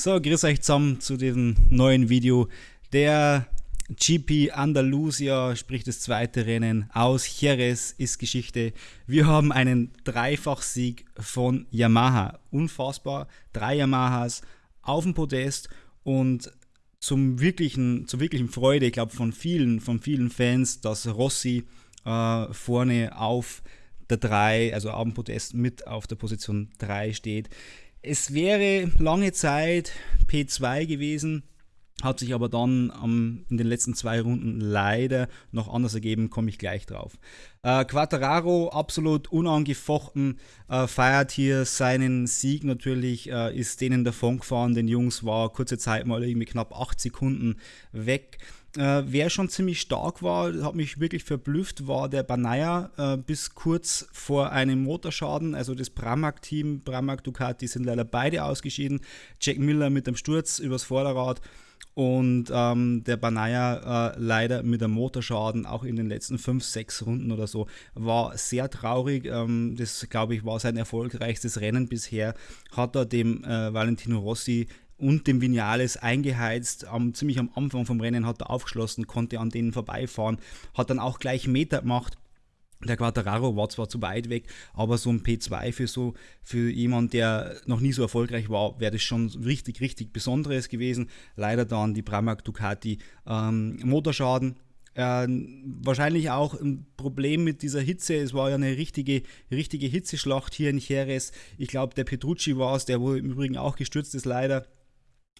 So, grüß euch zusammen zu diesem neuen Video. Der GP Andalusia, sprich das zweite Rennen aus Jerez, ist Geschichte. Wir haben einen Dreifachsieg von Yamaha. Unfassbar. Drei Yamahas auf dem Podest und zum wirklichen, zur wirklichen Freude, ich glaube, von vielen, von vielen Fans, dass Rossi äh, vorne auf der 3, also auf dem Podest mit auf der Position 3 steht. Es wäre lange Zeit P2 gewesen, hat sich aber dann ähm, in den letzten zwei Runden leider noch anders ergeben, komme ich gleich drauf. Äh, Quattararo absolut unangefochten, äh, feiert hier seinen Sieg natürlich, äh, ist denen davon gefahren, den Jungs war kurze Zeit mal irgendwie knapp 8 Sekunden weg. Äh, wer schon ziemlich stark war, hat mich wirklich verblüfft, war der Banaya äh, bis kurz vor einem Motorschaden. Also das Pramac-Team, Pramac Ducati sind leider beide ausgeschieden. Jack Miller mit dem Sturz übers Vorderrad und ähm, der Banaya äh, leider mit einem Motorschaden auch in den letzten 5, 6 Runden oder so war sehr traurig. Ähm, das glaube ich war sein erfolgreichstes Rennen bisher. Hat er dem äh, Valentino Rossi und dem Vinales eingeheizt. Um, ziemlich am Anfang vom Rennen hat er aufgeschlossen, konnte an denen vorbeifahren, hat dann auch gleich Meter gemacht. Der Quattararo war zwar zu weit weg, aber so ein P2 für so für jemand, der noch nie so erfolgreich war, wäre das schon richtig, richtig Besonderes gewesen. Leider dann die Pramac Ducati ähm, Motorschaden. Äh, wahrscheinlich auch ein Problem mit dieser Hitze. Es war ja eine richtige, richtige Hitzeschlacht hier in Jerez. Ich glaube, der Petrucci war es, der wohl im Übrigen auch gestürzt ist, leider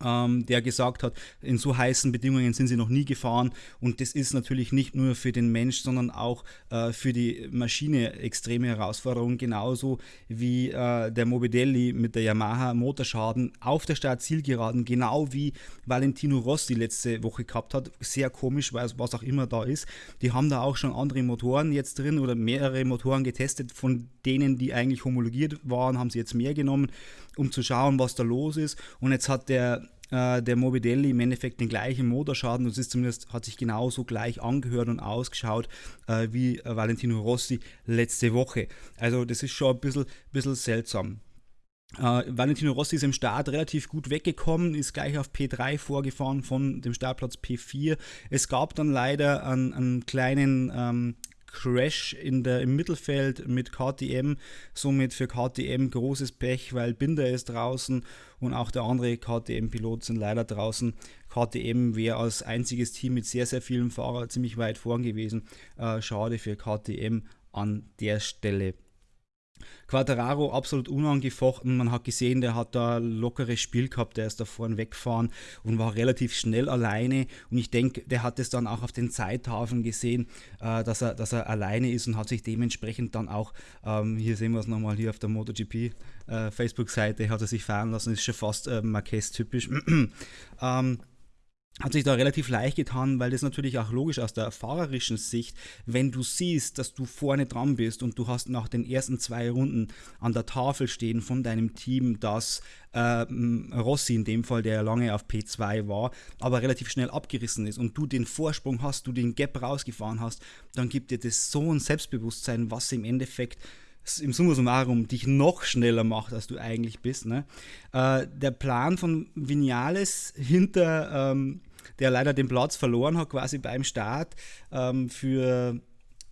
der gesagt hat, in so heißen Bedingungen sind sie noch nie gefahren und das ist natürlich nicht nur für den Mensch, sondern auch äh, für die Maschine extreme Herausforderung, genauso wie äh, der Mobidelli mit der Yamaha Motorschaden auf der Start-Zielgeraden, genau wie Valentino Rossi letzte Woche gehabt hat. Sehr komisch, was auch immer da ist. Die haben da auch schon andere Motoren jetzt drin oder mehrere Motoren getestet, von denen, die eigentlich homologiert waren, haben sie jetzt mehr genommen, um zu schauen, was da los ist. Und jetzt hat der äh, der Mobidelli im Endeffekt den gleichen Motorschaden. Das ist zumindest, hat sich genauso gleich angehört und ausgeschaut äh, wie äh, Valentino Rossi letzte Woche. Also das ist schon ein bisschen, bisschen seltsam. Uh, Valentino Rossi ist im Start relativ gut weggekommen, ist gleich auf P3 vorgefahren von dem Startplatz P4. Es gab dann leider einen, einen kleinen ähm, Crash in der, im Mittelfeld mit KTM. Somit für KTM großes Pech, weil Binder ist draußen und auch der andere KTM-Pilot sind leider draußen. KTM wäre als einziges Team mit sehr, sehr vielen Fahrern ziemlich weit vorn gewesen. Äh, schade für KTM an der Stelle. Quattararo absolut unangefochten. Man hat gesehen, der hat da lockeres Spiel gehabt. Der ist da vorne weggefahren und war relativ schnell alleine. Und ich denke, der hat es dann auch auf den Zeittafeln gesehen, äh, dass, er, dass er alleine ist und hat sich dementsprechend dann auch, ähm, hier sehen wir es nochmal hier auf der MotoGP äh, Facebook-Seite, hat er sich fahren lassen. Ist schon fast äh, Marquez-typisch. ähm, hat sich da relativ leicht getan, weil das natürlich auch logisch aus der fahrerischen Sicht, wenn du siehst, dass du vorne dran bist und du hast nach den ersten zwei Runden an der Tafel stehen von deinem Team, dass äh, Rossi in dem Fall, der lange auf P2 war, aber relativ schnell abgerissen ist und du den Vorsprung hast, du den Gap rausgefahren hast, dann gibt dir das so ein Selbstbewusstsein, was im Endeffekt im Summa summarum dich noch schneller macht, als du eigentlich bist. Ne? Äh, der Plan von Vinales hinter, ähm, der leider den Platz verloren hat, quasi beim Start ähm, für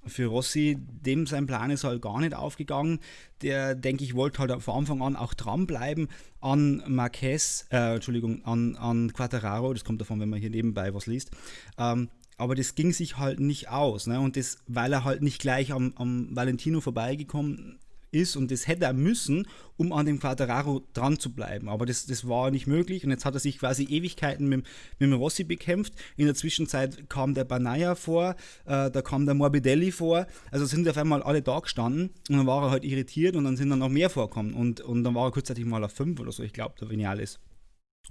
für Rossi, dem sein Plan ist halt gar nicht aufgegangen. Der, denke ich, wollte halt von Anfang an auch dranbleiben an Marquez, äh, Entschuldigung, an, an Quattararo, das kommt davon, wenn man hier nebenbei was liest. Ähm, aber das ging sich halt nicht aus. Ne? Und das, weil er halt nicht gleich am, am Valentino vorbeigekommen ist und das hätte er müssen, um an dem Quadraro dran zu bleiben. Aber das, das war nicht möglich und jetzt hat er sich quasi Ewigkeiten mit, mit dem Rossi bekämpft. In der Zwischenzeit kam der Banaya vor, äh, da kam der Morbidelli vor. Also sind auf einmal alle da gestanden und dann war er halt irritiert und dann sind dann noch mehr vorkommen und, und dann war er kurzzeitig mal auf 5 oder so, ich glaube, der Vinales.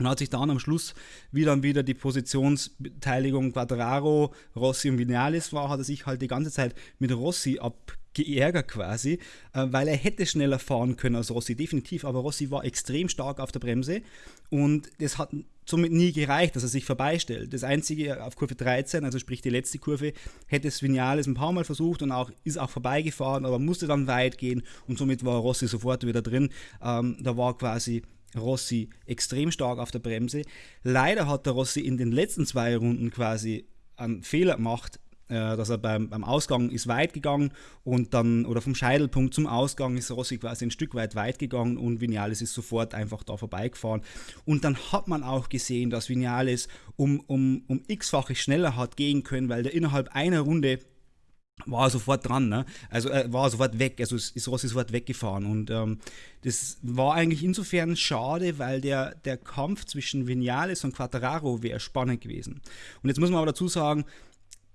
Und hat sich dann am Schluss, wie dann wieder die Positionsbeteiligung Quadraro, Rossi und Vinales war, hat er sich halt die ganze Zeit mit Rossi abgeärgert quasi, äh, weil er hätte schneller fahren können als Rossi, definitiv, aber Rossi war extrem stark auf der Bremse und das hat somit nie gereicht, dass er sich vorbeistellt. Das einzige auf Kurve 13, also sprich die letzte Kurve, hätte es Vinales ein paar Mal versucht und auch, ist auch vorbeigefahren, aber musste dann weit gehen und somit war Rossi sofort wieder drin. Ähm, da war quasi Rossi extrem stark auf der Bremse. Leider hat der Rossi in den letzten zwei Runden quasi einen Fehler gemacht, äh, dass er beim, beim Ausgang ist weit gegangen und dann, oder vom Scheitelpunkt zum Ausgang ist Rossi quasi ein Stück weit weit gegangen und Vinales ist sofort einfach da vorbeigefahren. Und dann hat man auch gesehen, dass Vinales um, um, um x-fache schneller hat gehen können, weil der innerhalb einer Runde war er sofort dran, ne? Also er war sofort weg, also ist Rossi sofort weggefahren. Und ähm, das war eigentlich insofern schade, weil der, der Kampf zwischen Vinales und Quattararo wäre spannend gewesen. Und jetzt muss man aber dazu sagen,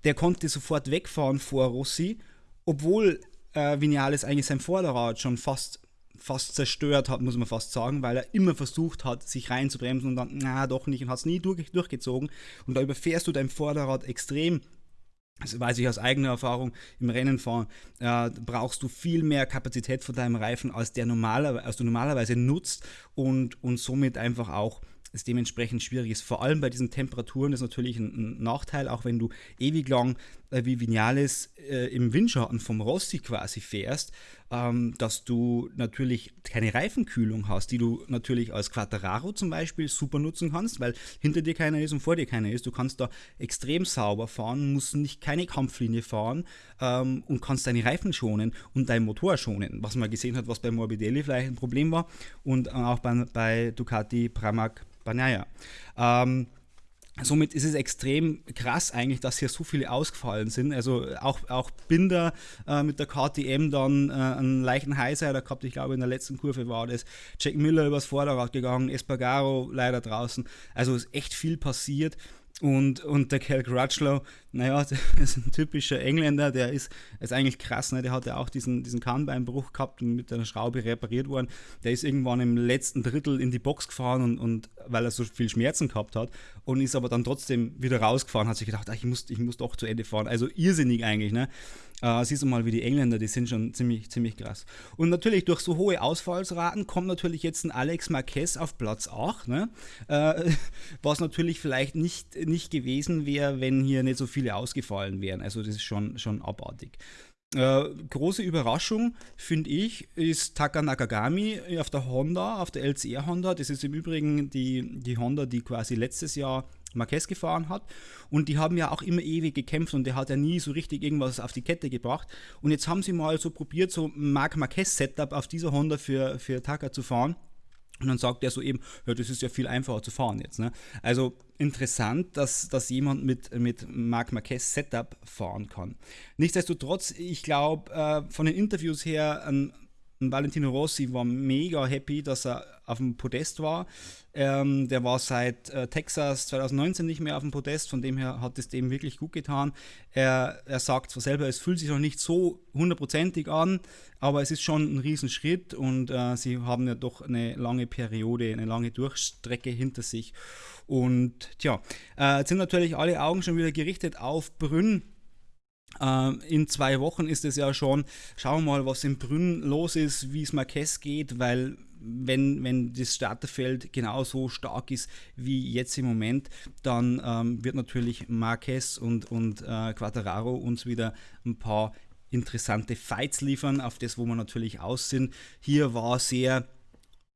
der konnte sofort wegfahren vor Rossi, obwohl äh, Vinales eigentlich sein Vorderrad schon fast, fast zerstört hat, muss man fast sagen, weil er immer versucht hat, sich reinzubremsen und dann, na doch nicht und hat es nie durch, durchgezogen. Und da überfährst du dein Vorderrad extrem das weiß ich aus eigener Erfahrung. Im Rennen fahren, äh, brauchst du viel mehr Kapazität von deinem Reifen, als, der normaler, als du normalerweise nutzt und, und somit einfach auch es dementsprechend schwierig ist. Vor allem bei diesen Temperaturen ist natürlich ein, ein Nachteil, auch wenn du ewig lang äh, wie Vinales äh, im Windschatten vom Rossi quasi fährst, ähm, dass du natürlich keine Reifenkühlung hast, die du natürlich als Quattararo zum Beispiel super nutzen kannst, weil hinter dir keiner ist und vor dir keiner ist. Du kannst da extrem sauber fahren, musst nicht keine Kampflinie fahren ähm, und kannst deine Reifen schonen und deinen Motor schonen, was man gesehen hat, was bei Morbidelli vielleicht ein Problem war und auch bei, bei Ducati Pramac Banaya. Ähm, Somit ist es extrem krass eigentlich, dass hier so viele ausgefallen sind. Also auch, auch Binder äh, mit der KTM dann äh, einen leichten Highsider gehabt. Ich glaube, in der letzten Kurve war das. Jack Miller übers Vorderrad gegangen, Espargaro leider draußen. Also ist echt viel passiert. Und, und der Cal Crutchlow, naja, der ist ein typischer Engländer, der ist, ist eigentlich krass, ne? der hatte auch diesen, diesen Kahnbeinbruch gehabt und mit einer Schraube repariert worden. Der ist irgendwann im letzten Drittel in die Box gefahren und, und weil er so viel Schmerzen gehabt hat und ist aber dann trotzdem wieder rausgefahren, hat sich gedacht, ach, ich, muss, ich muss doch zu Ende fahren. Also irrsinnig eigentlich. Ne? Äh, siehst du mal, wie die Engländer, die sind schon ziemlich, ziemlich krass. Und natürlich durch so hohe Ausfallsraten kommt natürlich jetzt ein Alex Marquez auf Platz 8, ne? Äh, was natürlich vielleicht nicht, nicht gewesen wäre, wenn hier nicht so viele ausgefallen wären. Also das ist schon, schon abartig. Äh, große Überraschung, finde ich, ist Taka Nakagami auf der Honda, auf der LCR Honda. Das ist im Übrigen die, die Honda, die quasi letztes Jahr Marquez gefahren hat. Und die haben ja auch immer ewig gekämpft und der hat ja nie so richtig irgendwas auf die Kette gebracht. Und jetzt haben sie mal so probiert, so Marc Marquez-Setup auf dieser Honda für, für Taka zu fahren. Und dann sagt er so eben, ja, das ist ja viel einfacher zu fahren jetzt. Ne? Also interessant, dass, dass jemand mit, mit Marc Marquez Setup fahren kann. Nichtsdestotrotz, ich glaube, äh, von den Interviews her, ein und Valentino Rossi war mega happy, dass er auf dem Podest war. Ähm, der war seit äh, Texas 2019 nicht mehr auf dem Podest, von dem her hat es dem wirklich gut getan. Er, er sagt zwar selber, es fühlt sich noch nicht so hundertprozentig an, aber es ist schon ein Riesenschritt und äh, sie haben ja doch eine lange Periode, eine lange Durchstrecke hinter sich. Und tja, äh, jetzt sind natürlich alle Augen schon wieder gerichtet auf Brünn in zwei Wochen ist es ja schon, schauen wir mal, was in Brünn los ist, wie es Marquez geht, weil wenn, wenn das Starterfeld genauso stark ist wie jetzt im Moment, dann ähm, wird natürlich Marquez und, und äh, Quattararo uns wieder ein paar interessante Fights liefern, auf das, wo wir natürlich aus sind. Hier war sehr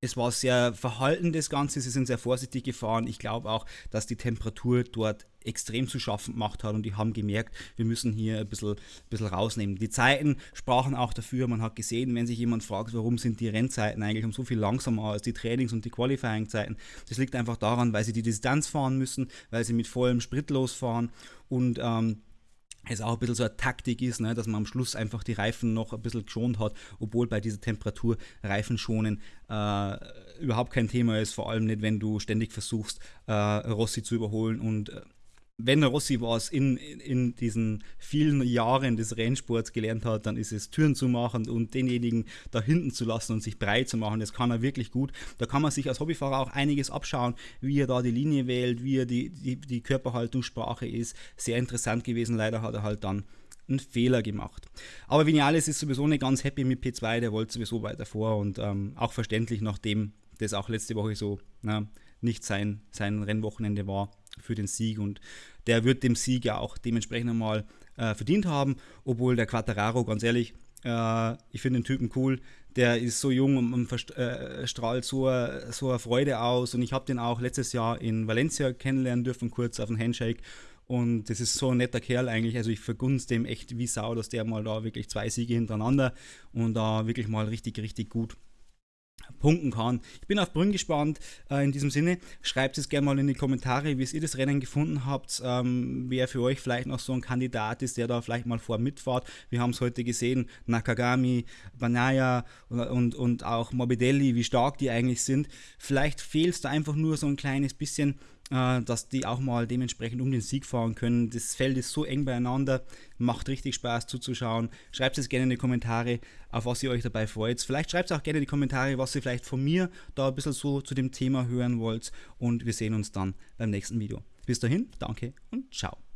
es war sehr verhalten, das Ganze. Sie sind sehr vorsichtig gefahren. Ich glaube auch, dass die Temperatur dort extrem zu schaffen gemacht hat und die haben gemerkt, wir müssen hier ein bisschen, bisschen rausnehmen. Die Zeiten sprachen auch dafür. Man hat gesehen, wenn sich jemand fragt, warum sind die Rennzeiten eigentlich um so viel langsamer als die Trainings- und die Qualifying-Zeiten, das liegt einfach daran, weil sie die Distanz fahren müssen, weil sie mit vollem Sprit losfahren und ähm, es auch ein bisschen so eine Taktik ist, ne, dass man am Schluss einfach die Reifen noch ein bisschen geschont hat, obwohl bei dieser Temperatur Reifen schonen äh, überhaupt kein Thema ist, vor allem nicht, wenn du ständig versuchst, äh, Rossi zu überholen und äh, wenn Rossi was in, in diesen vielen Jahren des Rennsports gelernt hat, dann ist es Türen zu machen und denjenigen da hinten zu lassen und sich breit zu machen. Das kann er wirklich gut. Da kann man sich als Hobbyfahrer auch einiges abschauen, wie er da die Linie wählt, wie er die, die, die Körperhaltungssprache ist. Sehr interessant gewesen. Leider hat er halt dann einen Fehler gemacht. Aber Vinales ist sowieso nicht ganz happy mit P2, der wollte sowieso weiter vor und ähm, auch verständlich, nachdem das auch letzte Woche so na, nicht sein, sein Rennwochenende war für den Sieg und der wird dem Sieg ja auch dementsprechend einmal äh, verdient haben, obwohl der Quattararo, ganz ehrlich, äh, ich finde den Typen cool, der ist so jung und, und äh, strahlt so, so eine Freude aus. Und ich habe den auch letztes Jahr in Valencia kennenlernen dürfen, kurz auf den Handshake. Und das ist so ein netter Kerl eigentlich. Also ich vergunst dem echt wie Sau, dass der mal da wirklich zwei Siege hintereinander und da wirklich mal richtig, richtig gut punkten kann. Ich bin auf Brünn gespannt. Äh, in diesem Sinne, schreibt es gerne mal in die Kommentare, wie ihr das Rennen gefunden habt, ähm, wer für euch vielleicht noch so ein Kandidat ist, der da vielleicht mal vor mitfahrt. Wir haben es heute gesehen, Nakagami, Banaya und, und, und auch Morbidelli, wie stark die eigentlich sind. Vielleicht fehlt es da einfach nur so ein kleines bisschen äh, dass die auch mal dementsprechend um den Sieg fahren können. Das Feld ist so eng beieinander, macht richtig Spaß zuzuschauen. Schreibt es gerne in die Kommentare, auf was ihr euch dabei freut. Vielleicht schreibt es auch gerne in die Kommentare, was ihr vielleicht von mir da ein bisschen so zu dem Thema hören wollt. Und wir sehen uns dann beim nächsten Video. Bis dahin, danke und ciao.